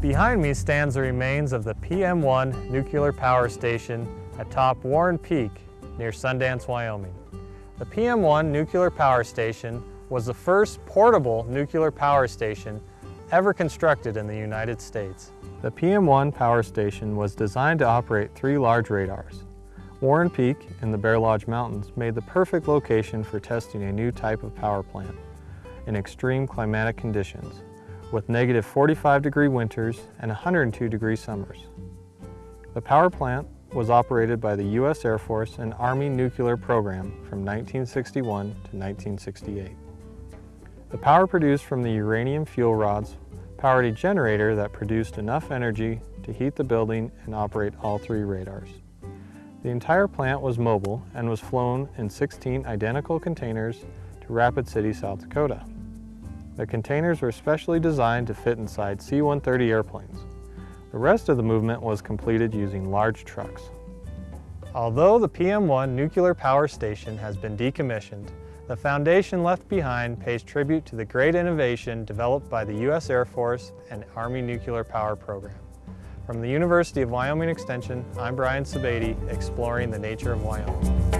Behind me stands the remains of the PM1 nuclear power station atop Warren Peak near Sundance, Wyoming. The PM1 nuclear power station was the first portable nuclear power station ever constructed in the United States. The PM1 power station was designed to operate three large radars. Warren Peak in the Bear Lodge Mountains made the perfect location for testing a new type of power plant in extreme climatic conditions with negative 45 degree winters and 102 degree summers. The power plant was operated by the U.S. Air Force and Army nuclear program from 1961 to 1968. The power produced from the uranium fuel rods powered a generator that produced enough energy to heat the building and operate all three radars. The entire plant was mobile and was flown in 16 identical containers to Rapid City, South Dakota. The containers were specially designed to fit inside C-130 airplanes. The rest of the movement was completed using large trucks. Although the PM1 nuclear power station has been decommissioned, the foundation left behind pays tribute to the great innovation developed by the U.S. Air Force and Army Nuclear Power Program. From the University of Wyoming Extension, I'm Brian Sebade, exploring the nature of Wyoming.